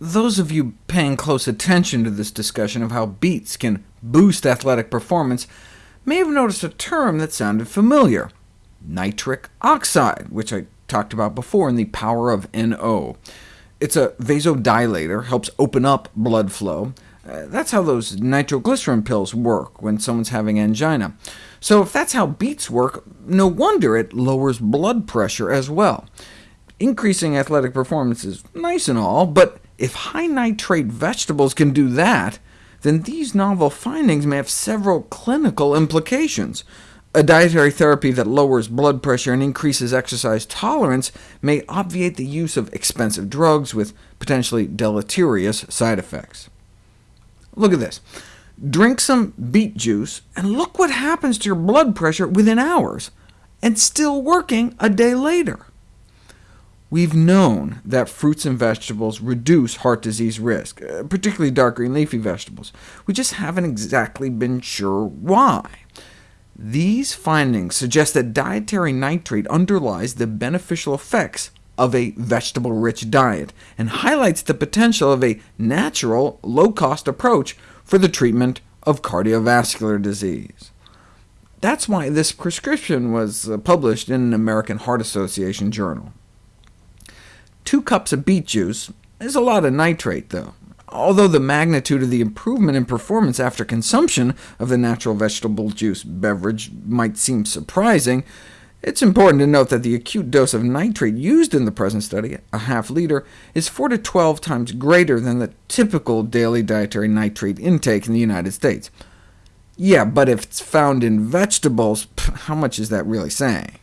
Those of you paying close attention to this discussion of how beets can boost athletic performance may have noticed a term that sounded familiar— nitric oxide, which I talked about before in The Power of NO. It's a vasodilator, helps open up blood flow. Uh, that's how those nitroglycerin pills work when someone's having angina. So if that's how beets work, no wonder it lowers blood pressure as well. Increasing athletic performance is nice and all, but if high-nitrate vegetables can do that, then these novel findings may have several clinical implications. A dietary therapy that lowers blood pressure and increases exercise tolerance may obviate the use of expensive drugs with potentially deleterious side effects. Look at this. Drink some beet juice, and look what happens to your blood pressure within hours, and still working a day later. We've known that fruits and vegetables reduce heart disease risk, uh, particularly dark green leafy vegetables. We just haven't exactly been sure why. These findings suggest that dietary nitrate underlies the beneficial effects of a vegetable-rich diet, and highlights the potential of a natural, low-cost approach for the treatment of cardiovascular disease. That's why this prescription was uh, published in an American Heart Association journal. Two cups of beet juice is a lot of nitrate, though. Although the magnitude of the improvement in performance after consumption of the natural vegetable juice beverage might seem surprising, it's important to note that the acute dose of nitrate used in the present study, a half liter, is 4 to 12 times greater than the typical daily dietary nitrate intake in the United States. Yeah, but if it's found in vegetables, how much is that really saying?